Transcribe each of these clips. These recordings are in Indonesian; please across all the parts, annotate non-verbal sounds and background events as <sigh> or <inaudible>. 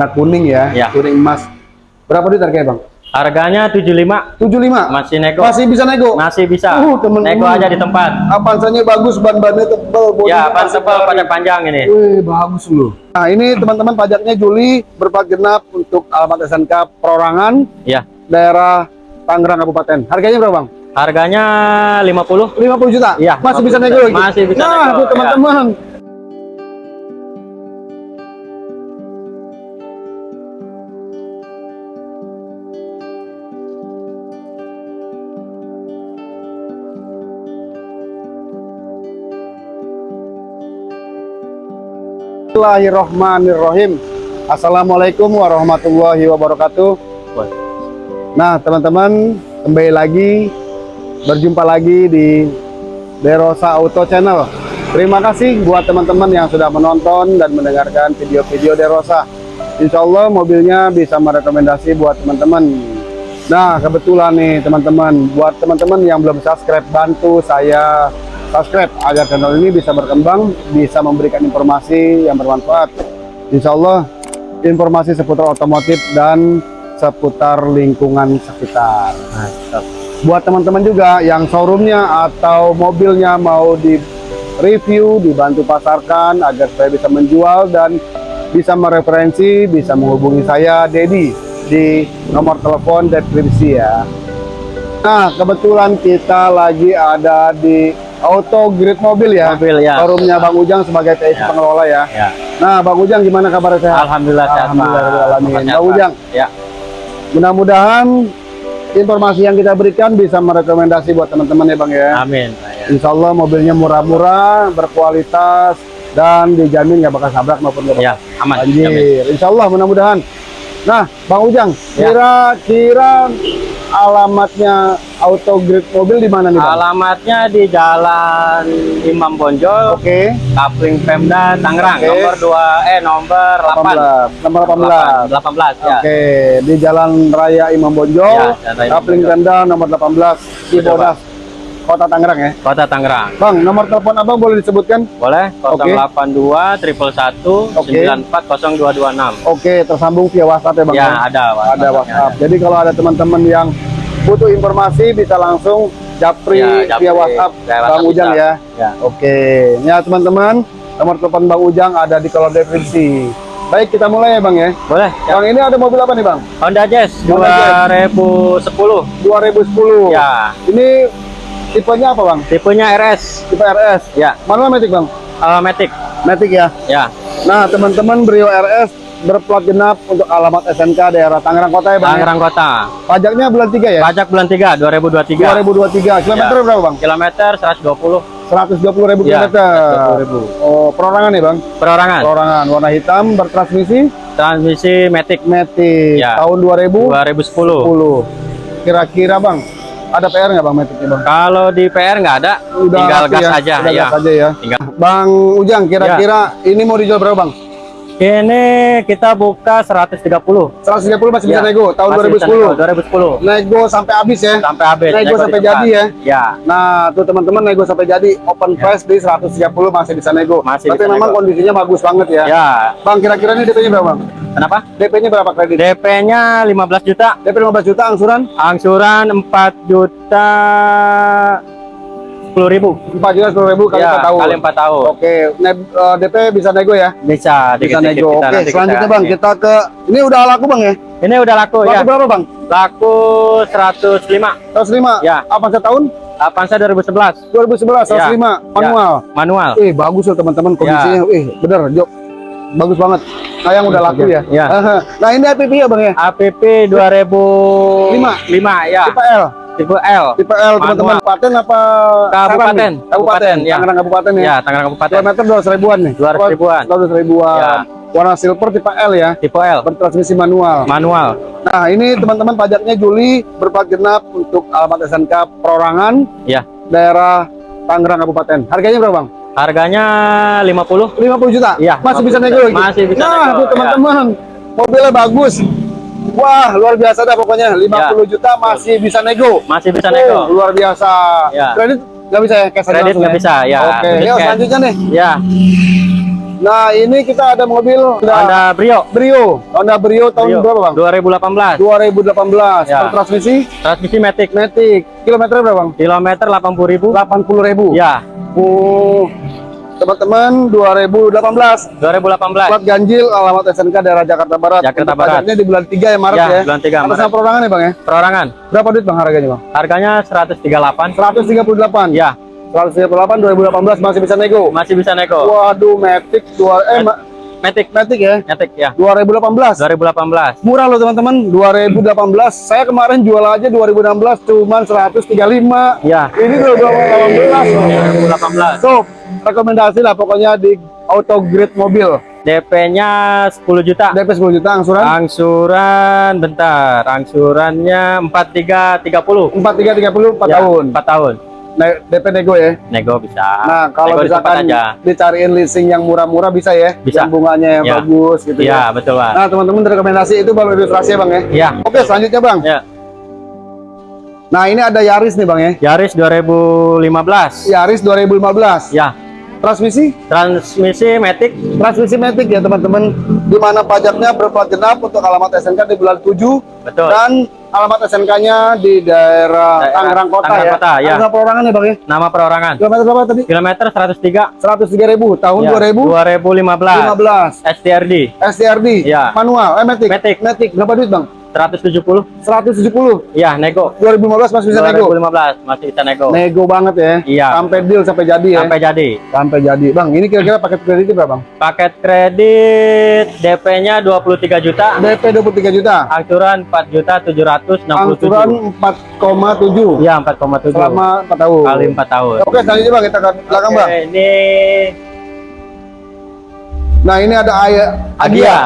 warna kuning ya, Ya. kuning emas. Berapa duit harganya, Bang? Harganya 75. 75. Masih nego. Masih bisa nego. Masih bisa. Uh, temen-temen. nego aja di tempat. Avanzanya bagus, ban-bannya tebal, Ya, ban tebal pada panjang ini. Wih, bagus loh. Nah, ini teman-teman pajaknya Juli berplat genap untuk alamat SNK Perorangan, Ya. daerah Tangerang Kabupaten. Harganya berapa, Bang? Harganya 50. 50 juta? Iya, Masih 50 bisa nego lagi? Masih bisa nah, nego, tuh ya. Teman-teman. Bismillahirrahmanirrahim. Assalamualaikum warahmatullahi wabarakatuh. Nah, teman-teman, kembali lagi berjumpa lagi di Derosa Auto Channel. Terima kasih buat teman-teman yang sudah menonton dan mendengarkan video-video Derosa. Insya Allah mobilnya bisa merekomendasi buat teman-teman. Nah, kebetulan nih teman-teman, buat teman-teman yang belum subscribe, bantu saya subscribe agar channel ini bisa berkembang, bisa memberikan informasi yang bermanfaat. Insya Allah informasi seputar otomotif dan seputar lingkungan sekitar. Buat teman-teman juga yang showroomnya atau mobilnya mau di review, dibantu pasarkan agar saya bisa menjual dan bisa mereferensi, bisa menghubungi saya, Dedi, di nomor telepon deskripsi ya. Nah, kebetulan kita lagi ada di Auto Grid Mobil ya. Mobil, ya. Showroomnya Bang Ujang sebagai TIC Ya. pengelola ya. Ya. Nah, Bang Ujang gimana kabar sehat? Alhamdulillah sehat. Alhamdulillah. Sehat, Bang. Ujang, Ya. mudah-mudahan informasi yang kita berikan bisa merekomendasi buat teman-teman ya Bang ya. Amin. Ya. Insya Allah mobilnya murah-murah, berkualitas, dan dijamin nggak bakal sabrak maupun nggak Ya, aman. banjir. Jamin. Insya Allah mudah-mudahan. Nah, Bang Ujang, Ya. kira-kira alamatnya Auto Grid Mobil di mana nih Bang? Alamatnya di Jalan Imam Bonjol, Oke, Kapling Pemda, Tangerang, Oke. nomor 2 eh nomor 8. 18. Nomor 18. 18 ya. Oke, di Jalan Raya Imam Bonjol, Ya, Kapling. Pemda nomor 18, Cibodas, Kota Tangerang ya. Kota Tangerang. Bang, nomor telepon Abang boleh disebutkan? Boleh Oke. 082 triple 1 Oke. 94 0226. Oke, tersambung via WhatsApp ya Bang. Ya, ada ada WhatsApp. Jadi kalau ada teman-teman yang butuh informasi bisa langsung japri Ya, japri via WhatsApp Bang Ujang bisa. ya. Ya. Oke, ya teman-teman, nomor telepon Bang Ujang ada di kolom deskripsi. Baik, kita mulai ya Bang ya. Boleh. Ya. Bang ini ada mobil apa nih Bang? Honda Jazz Honda Jazz. 2010. 2010. Ya. Ini tipenya apa Bang? Tipenya RS. Tipe RS. Ya. Manual Matic Bang? Uh, Matic. Matic ya. Ya. Nah, teman-teman Brio RS berplat genap untuk alamat SNK daerah Tangerang Kota ya Bang. ya? Tangerang Kota. Pajaknya bulan 3 ya? Pajak bulan 3 2023. 2023. Kilometer Ya. berapa Bang? Kilometer 120. 120 ribu Ya, kilometer. 120.000. Oh, perorangan nih bang? Perorangan. Perorangan warna hitam bertransmisi Transmisi Matic Matic Ya. tahun 2010. 2010. Kira-kira bang, ada PR nggak bang Maticnya bang? Kalau di PR nggak ada, tinggal laku gas ya? aja Udah ya. gas aja ya. Tinggal. Bang Ujang, kira-kira ini mau dijual berapa bang? Ini kita buka 130. 130 masih bisa Ya, nego tahun masih bisa 2010. nego, 2010. Nego sampai habis ya. Sampai habis. Nego nego sampai jadi ya. Ya. Nah, tuh teman-teman nego sampai jadi open price di 130 masih bisa nego. Ya. Masih Tapi bisa memang nego. kondisinya bagus banget ya. Ya. Bang, kira-kira ini DP-nya berapa bang? Kenapa? DP-nya berapa kredit? DP-nya 15 juta. DP 15 juta angsuran Angsuran 4 juta 10 ribu 4 juta 10 ribu kali Ya, 4 tahun. kali 4 tahun. Oke, ne- eh, DP bisa nego ya? Bisa, Bisa nego. kita Oke, selanjutnya kita Bang, kita ke ini udah laku Bang ya? Ini udah laku, Laku ya. berapa Bang? Laku 105. 105. Ya. Apa setahun? Avanza 2011. 2011 Ya. 105 manual. Manual. Eh, bagus loh teman-teman kondisinya. Eh, bener, Jok. Bagus banget. Nah, yang udah laku ya? Ya. <laughs> Nah, ini APP ya Bang ya? APP 2005 Lima. ya. Tipe L. Tipe L. Tipe L teman-teman. Kabupaten apa? Kabupaten. Kabupaten. Ya. Tangerang Kabupaten ya. Ya, Tangerang Kabupaten. Kilometer 200 ribuan nih. 200 ribuan. 200 ribuan. Ya. Warna silver tipe L ya. Tipe L. Bertransmisi manual. Manual. Nah, ini teman-teman pajaknya Juli berplat genap untuk alamat SNK Perorangan, Ya. daerah Tangerang Kabupaten. Harganya berapa, Bang? Harganya 50. 50 juta? Iya, Masih 50 bisa nego lagi? Masih bisa Nah, nego, tuh ya. teman-teman. Mobilnya bagus. Wah, luar biasa dah pokoknya. 50 Ya. juta masih bisa nego. Masih bisa Oh, nego. luar biasa. Ya. Kredit nggak bisa ya? Cash Kredit nggak bisa, ya. Oke, cash. selanjutnya nih. Ya. Nah, ini kita ada mobil Honda Honda Brio. Brio. Honda Brio tahun Brio. berapa, Bang? 2018. 2018. Ya. Transmisi Transmisi Matic. Matic. Kilometer berapa, Bang? Kilometer 80.000. 80.000. Ya, Oh. Teman-teman, 2018. 2018. Plat ganjil alamat SNK daerah Jakarta Barat. Jakarta Barat. pajaknya di bulan 3 ya Maret Ya, ya. bulan 3 Atas Maret. nama perorangan ya, Bang ya? Perorangan. Berapa duit Bang harganya, Bang? Harganya 138. 138. Ya, 138 2018 masih bisa nego. masih bisa nego. Waduh, Matic dua eh Ma- Matic. Matic ya. Matic ya. 2018. 2018. Murah loh teman-teman, 2018. Saya kemarin jual aja 2016 cuman 135. Ya. Ini 2018 loh. 2018. So, rekomendasi lah pokoknya di auto grade mobil. DP-nya 10 juta. DP 10 juta angsuran Angsuran bentar, angsurannya 4330. 4330 4 Ya, tahun. 4 tahun. Ne- DP nego ya. Nego bisa. Nah, kalau Nego tempat misalkan aja. dicariin leasing yang murah-murah bisa ya. Bisa. Yang bunganya yang Ya. bagus gitu Iya, ya. betul, Pak. Nah, teman-teman rekomendasi itu baru ilustrasi ya, Bang ya. Iya. Oke, selanjutnya, Bang. Ya. Nah, ini ada Yaris nih, Bang ya. Yaris 2015. Yaris 2015. Ya. Transmisi Transmisi Matic transmisi Matic ya teman-teman di mana pajaknya berplat genap untuk alamat SNK di bulan 7 Betul. dan alamat SNK-nya di daerah Tangerang Kota Tangerang ya. Kota, ya. Angka perorangan ya Bang ya. nama perorangan. Kilometer berapa tadi? Kilometer 103. 103 ribu tahun Ya, 2015 2015. STRD STRD Ya. manual eh Matic. Matic. Matic berapa duit Bang? 170. 170 Ya, nego. 2015 masih bisa nego. 2015 masih bisa nego. Nego banget ya. Iya. Sampai deal sampai jadi ya. Sampai jadi. Sampai jadi. Bang, ini kira-kira paket kreditnya berapa, Bang? Paket kredit DP-nya 23 juta. DP 23 juta. Angsuran 4 juta 767. Angsuran 4,7 Iya, 4,7. selama 4 tahun. kali 4 tahun. Oke, selanjutnya Bang kita ke belakang, Bang. Ini Nah, ini ada Aya Agia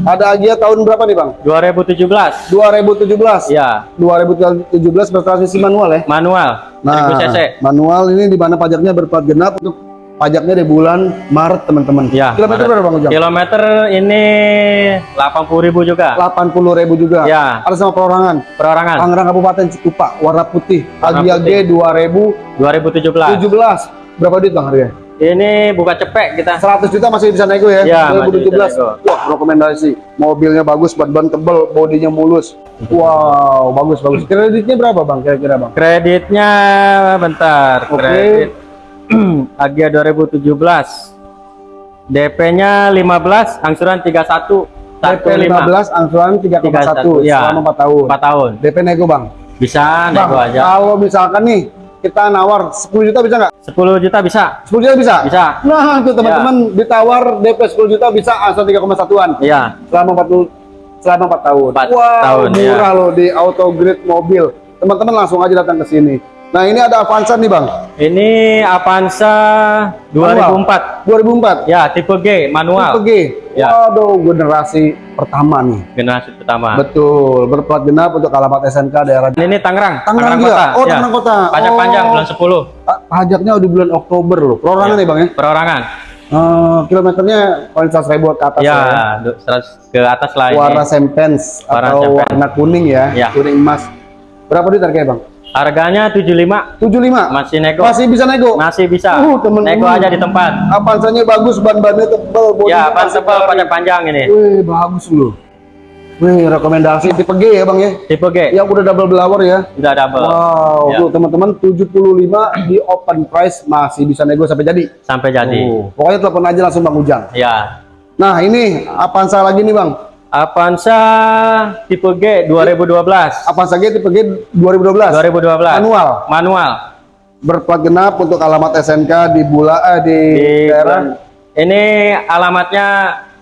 Ada Agia tahun berapa nih, Bang? 2017. 2017. Ya, 2017 bertransmisi manual ya. manual. Nah, 1000 cc. manual ini di mana pajaknya berplat genap untuk pajaknya di bulan Maret, teman-teman. Ya, Kilometer Maret. berapa, Bang Ujang? Kilometer ini 80.000 juga. 80.000 juga. Ya. Ada sama perorangan. Perorangan Tangerang Kabupaten Cikupa, warna putih. Warna Agia G 2017. 2017. Berapa duit, Bang, harganya? Ini buka cepek kita. 100 juta masih bisa nego ya? Ya, masih 2017. bisa nego. Wah, rekomendasi. Mobilnya bagus, ban-ban tebel, bodinya mulus. Wow, bagus bagus. Kreditnya berapa, Bang? Kira-kira, Bang? Kreditnya bentar. Oke. Kredit Agia 2017. DP-nya 15, angsuran 31. DP 15, angsuran 3,1 ya. selama 4 tahun. 4 tahun. DP nego, Bang. Bisa Bang, nego aja. kalau misalkan nih kita nawar 10 juta bisa nggak? 10 juta bisa. 10 juta bisa? Bisa. Nah, itu teman-teman ditawar DP 10 juta bisa angsuran 3,1-an Iya. selama 40 selama 4 tahun. Empat wow, tahun, ya. murah loh di auto grade mobil. Teman-teman langsung aja datang ke sini. Nah, ini ada Avanza nih, Bang. Ini Avanza 2004. 2004. Ya, tipe G, manual. Tipe G. Ya. Waduh, generasi pertama nih. Generasi pertama. Betul, berplat genap untuk alamat SNK daerah Ini Tangerang. Tangerang juga? Kota. Oh, Ya. Tangerang Kota. Pajak Oh. panjang bulan 10. Ah, pajaknya udah bulan Oktober loh. Perorangan Ya. nih, Bang ya. Perorangan. Eh, kilometernya paling 100 ribu ke atas Ya, ya. du- 100 ke atas lah. Warna sempens atau warna kuning ya, Ya. kuning emas. Berapa duit harganya, Bang? Harganya 75. 75. Masih nego. Masih bisa nego. Masih bisa. Uh, temen-temen. nego aja di tempat. Avanzanya bagus, ban-bannya tebal, Ya, ban tebal pajak panjang ini. Wih, bagus loh. Wih, rekomendasi tipe G ya, Bang ya. Tipe G. Yang udah double blower ya. Udah double. Wow, Ya. tuh teman-teman 75 di open price masih bisa nego sampai jadi. Sampai jadi. Oh, pokoknya telepon aja langsung Bang Ujang. Ya. Nah, ini Avanza lagi nih, Bang. Avanza tipe G 2012. Avanza G tipe G 2012. 2012. Manual. Manual. Berplat genap untuk alamat SNK di Bula eh, di, Di daerah Ini alamatnya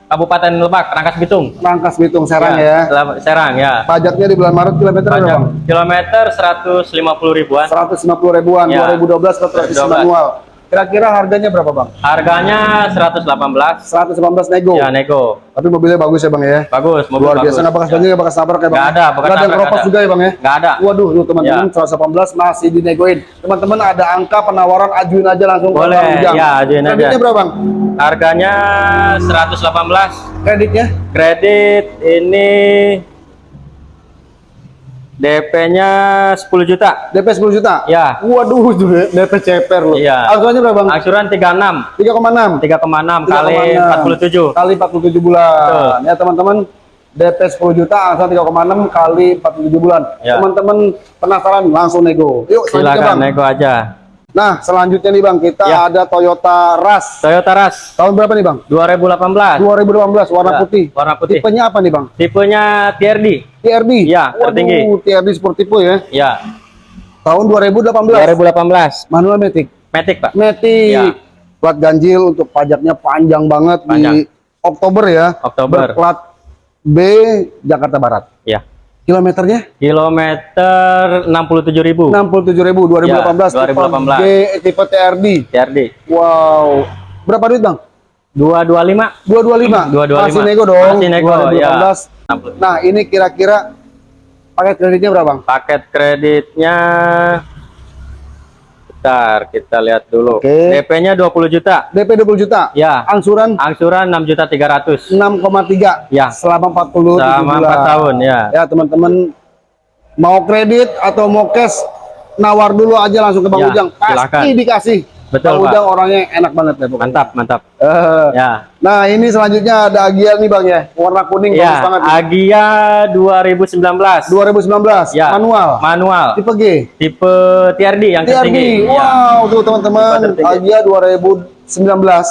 Kabupaten Lebak, Rangkas Bitung. Rangkas Bitung Serang ya. Sel- Serang ya. Pajaknya di bulan Maret kilometer berapa, Pajak Bang? kilometer 150 ribuan. 150 ribuan Ya. 2012 ke transmisi 2012. manual. Kira-kira harganya berapa, Bang? Harganya 118. 118 nego. Ya, nego. Tapi mobilnya bagus ya, Bang ya. Bagus, mobil Luar bagus. biasa nggak bekas banjir, bekas ya, Bang. Nggak ada, bekas ada keropos juga ya, Bang ya. Nggak ada. Waduh, tuh teman-teman Ya. 118 masih dinegoin. Teman-teman ada angka penawaran ajuin aja langsung ke Boleh, Bang Ujang. ya, ajuin aja. Kreditnya berapa, Bang? Harganya 118. Kreditnya? Kredit ini DP-nya 10 juta. DP 10 juta? Ya. Waduh, DP ceper loh. Iya. Angsurannya berapa bang? Angsuran 36. 3,6 3,6 kali 3,6. 47. kali 47 bulan. Betul. Ya teman-teman, DP 10 juta, angsuran 3,6 kali 47 bulan. Ya. Teman-teman penasaran langsung nego. Yuk Silakan bang. nego aja. Nah selanjutnya nih bang, kita Ya. ada Toyota Rush. Toyota Rush Tahun berapa nih bang? 2018. 2018 warna Ya, putih. warna putih. Tipenya apa nih bang? Tipenya TRD. TRD. Ya, Waduh, tertinggi. TRD Sportivo ya. Ya, Tahun 2018. 2018. Manual Matic. Matic, Pak. Matic. Ya. Plat ganjil untuk pajaknya panjang banget Panjang. di Oktober ya. Oktober. Berplat B Jakarta Barat. Ya. Kilometernya Kilometer 67.000. 67.000 2018 Ya, 2018. tipe, G, tipe TRD. TRD. Wow. Berapa duit, Bang? 225. 225. 225. Masih nego dong. Masih nego, 2018. ya. Nah, ini kira-kira paket kreditnya berapa, Bang? Paket kreditnya Bentar, kita lihat dulu. Oke. DP-nya 20 juta. DP 20 juta. Ya. Angsuran Angsuran 6 juta 300. 6,3 Ya. selama 40 Selama 4 tahun, ya. Ya, teman-teman mau kredit atau mau cash nawar dulu aja langsung ke Bang Ya, Ujang. Pasti silakan. dikasih. Betul, Pak. Ujang orangnya enak banget ya, pokoknya. Mantap, mantap. Eh, Ya. Nah, ini selanjutnya ada Agia nih Bang ya. Warna kuning bagus Ya, banget. nih. Agia 2019. 2019 Ya. manual. Manual. Tipe G. Tipe TRD yang TRD. tertinggi. Ya. Wow, tuh teman-teman. Agia 2019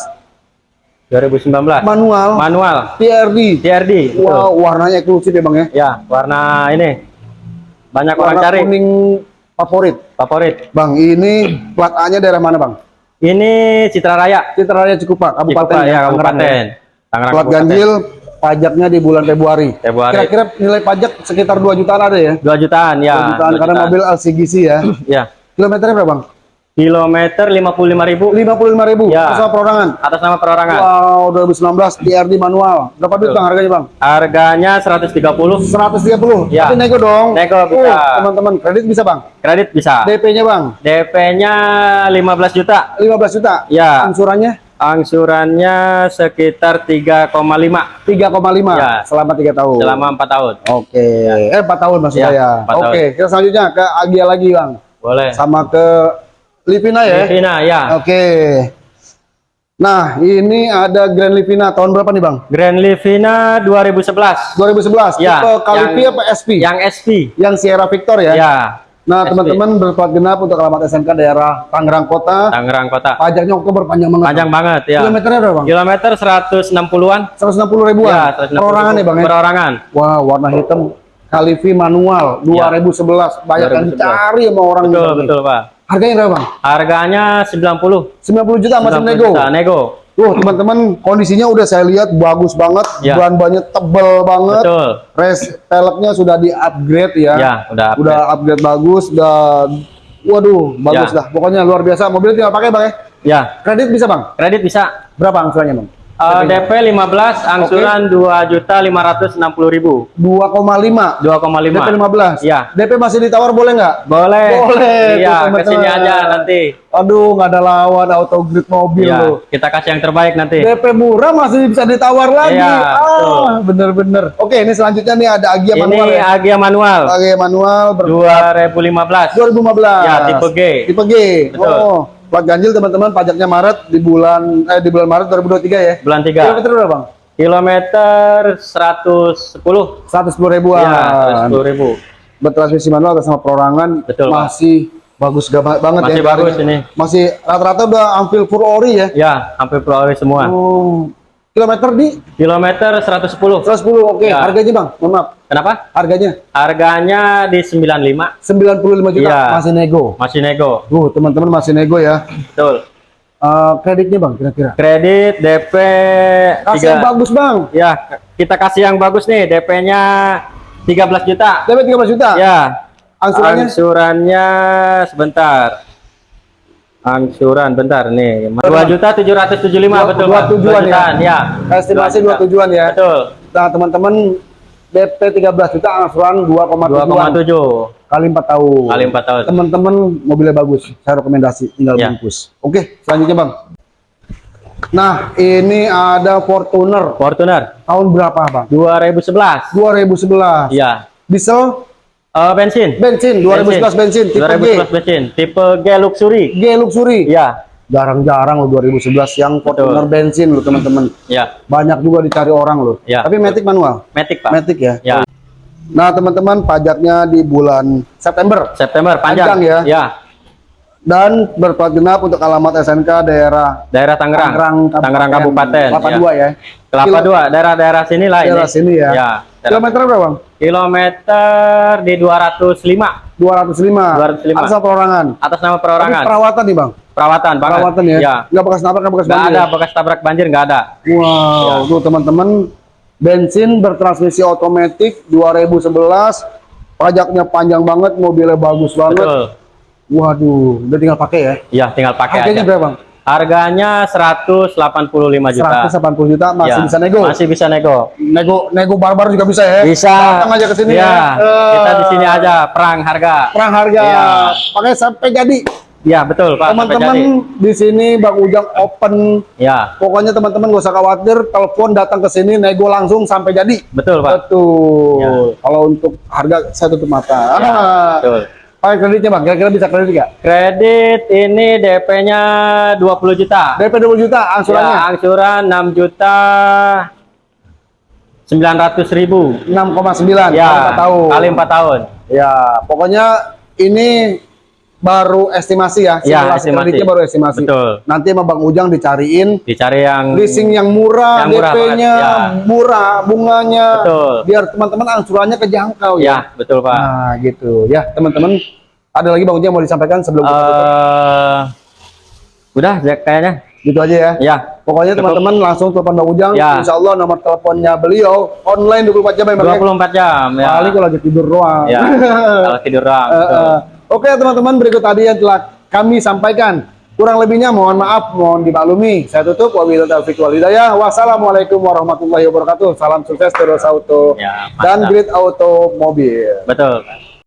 2019. manual. Manual. TRD. TRD. betul. Wow, warnanya eksklusif ya Bang ya. Ya, warna ini. Banyak orang Warna cari. kuning favorit. Favorit. Bang, ini plat A-nya daerah mana, Bang? Ini Citra Raya. Citra Raya Cikupa, Kabupaten Cikupa, ya, Tangerang Kabupaten. Tangerang Plat Kabupaten. ganjil pajaknya di bulan Februari. Februari. Kira-kira nilai pajak sekitar 2 jutaan ada ya? 2 jutaan ya. 2 jutaan 2 karena jutaan. mobil LCGC ya. <clears throat> Ya. Kilometernya berapa, Bang? Kilometer 55.000 55.000 Ya. Atas nama perorangan. atas nama perorangan. Wow, 2019 TRD manual. Berapa duit. Bang, harganya, Bang? Harganya 130. 130. Ya. Tapi nego dong. Nego bisa. Uh, teman-teman, kredit bisa, Bang. Kredit bisa. DP-nya, Bang, DP-nya 15 juta. 15 juta. Ya. Angsurannya Angsurannya sekitar 3,5 3,5 Ya. selama 3 tahun. selama 4 tahun. Oke. Eh, 4 tahun maksudnya Ya, ya. tahun. Oke, kita selanjutnya ke Agia lagi, Bang. Boleh. Sama ke Livina ya. Livina ya. Oke. Nah, ini ada Grand Livina tahun berapa nih, Bang? Grand Livina 2011. 2011. Ya, Tipe Kalipi yang- apa SP? Yang SP. Yang Sierra Victor ya. Ya. Nah, teman-teman berplat genap untuk alamat SMK daerah Tangerang Kota. Tangerang Kota. Pajaknya Oktober panjang banget. Panjang banget ya. Kilometernya berapa, Bang? Kilometer 160-an. 160 ribuan. Ya, 160 Perorangan ya, Bang ya. Perorangan. Wah, warna hitam Kalifi manual 2011. Banyak yang 2011. dicari sama orang Betul, nih. betul, Pak. Harganya berapa, Bang? Harganya 90. 90 juta masih 90 nego. juta, nego. Tuh, teman-teman, kondisinya udah saya lihat bagus banget, Ya. ban-bannya tebel banget. Betul. Res peleknya sudah di-upgrade ya. Ya, udah upgrade. Udah upgrade bagus, udah waduh, bagus Ya. dah. Pokoknya luar biasa. Mobil tinggal pakai, Bang ya. Ya, Kredit bisa, Bang? kredit bisa. Berapa angsurannya, Bang? Eh, DP 15, angsuran 2.560.000. 2,5. 2,5. DP 15. Iya. DP masih ditawar boleh nggak? Boleh. Boleh, Iya, ke sini aja nanti. Aduh, nggak ada lawan auto grid mobil Iya, loh. kita kasih yang terbaik nanti. DP murah masih bisa ditawar lagi. Iya, ah, bener-bener. Oke, ini selanjutnya nih ada Agia Ini manual ya. Agia manual Agia manual ber 2015. 2015. Ya, tipe G. Tipe G. Betul. Oh, plat ganjil teman-teman pajaknya Maret di bulan eh di bulan Maret 2023 ya. Bulan 3. Kilometer berapa, Bang? Kilometer 110. 110 ribuan. Ya, 110.000. Bertransmisi manual atas nama perorangan Betul, masih bagus gak banget Masih ya. bagus Kalinya. ini. Masih rata-rata udah hampir full ori ya. Ya, hampir Pulau semua. Oh. Kilometer di Kilometer 110. 110. Oke, Ya. harganya, Bang. Mohon maaf. Kenapa? Harganya Harganya di 95. 95 juta Iya. masih nego. Masih nego. Tuh, teman-teman masih nego ya. Betul. Eh, kreditnya, Bang, kira-kira. Kredit DP Kasih yang bagus, Bang. Ya, kita kasih yang bagus nih. DP-nya 13 juta. DP 13 juta. Ya. Angsurannya? Angsurannya sebentar. Angsuran bentar nih. 2 juta 775 Dua- betul. dua tujuan Dua ya? ya. Estimasi Dua 2 tujuan ya. Betul. Nah, teman-teman DP 13 juta angsuran 2,7 2,7 kali 4 tahun. kali 4 tahun. Teman-teman mobilnya bagus. Saya rekomendasi tinggal Ya. bungkus. Oke, selanjutnya, Bang. Nah, ini ada Fortuner. Fortuner Tahun berapa, Bang? 2011. 2011. Iya. Diesel Eh, bensin. Bensin 2011 bensin, tipe G. 2011 bensin. Tipe G luxury. G luxury. Ya, Jarang-jarang lo 2011 yang Fortuner bensin lo teman-teman. ya. Banyak juga dicari orang lo. Ya, Tapi Matic manual. Matic, Pak. Matic ya. Ya. Nah, teman-teman, pajaknya di bulan September September panjang. Panjang ya. Ya. dan berplat genap untuk alamat SNK daerah Daerah Tangerang. Tangerang Kabupaten. Kelapa ya. dua ya. Kelapa Kilo- dua, daerah-daerah sini lah Daerah ini. sini ya. Ya. Kilometer berapa, Bang? Kilometer di 205 205. 205. Atas nama perorangan. atas nama Tapi perorangan. perawatan nih, Bang. perawatan, banget. Perawatan ya. Ya. Nggak bekas nabrak, nggak bekas Nggak banjir ada ya? bekas tabrak banjir, nggak ada. Wow, tuh teman-teman bensin bertransmisi otomatis 2011 pajaknya panjang banget mobilnya bagus banget Betul. waduh udah tinggal pakai ya Iya, tinggal pakai harganya aja. berapa bang? Harganya 185 juta. 180 juta masih Ya, bisa nego Masih bisa nego. nego nego barbar juga bisa ya Bisa. datang aja ke sini ya. ya Eh, Kita di sini aja perang harga. perang harga Iya. pakai sampai jadi Ya, betul, Pak. teman-teman di sini bang Ujang open Ya, pokoknya teman-teman gak usah khawatir telepon datang ke sini nego langsung sampai jadi betul, Pak. Betul. Ya. Kalau untuk harga saya tutup mata. Ya, Ah. betul. Pakai kreditnya bang, kira-kira bisa kredit nggak? Kredit ini DP-nya 20 juta. DP 20 juta angsurannya Ya, angsuran 6 juta 900 ribu. 6,9 Ya, kali 4 tahun. kali 4 tahun. Ya, pokoknya ini baru estimasi ya. Ya, estimasi. kreditnya baru estimasi. Betul. Nanti sama Bang Ujang dicariin Dicari yang leasing yang murah, Yang murah DP-nya ya. murah, bunganya. Betul. Biar teman-teman angsurannya kejangkau ya. Ya, betul, Pak. Nah, gitu. Ya, teman-teman. Ada lagi Bang Ujang mau disampaikan sebelum kita tutup? Eh, udah kayaknya. Gitu aja ya. Ya, Pokoknya teman-teman langsung telepon Bang Ujang. Ya. Insya Allah nomor teleponnya beliau online 24 jam ya Bang. ya? 24 jam ya. Paling kalau lagi tidur doang. Ya, <laughs> kalau tidur doang. Eh, betul. Oke teman-teman berikut tadi yang telah kami sampaikan. Kurang lebihnya mohon maaf, mohon dimaklumi. Saya tutup. Wabillahi taufiq wal hidayah. Wassalamualaikum warahmatullahi wabarakatuh. Salam sukses terus auto Ya, dan grid auto mobil. Betul.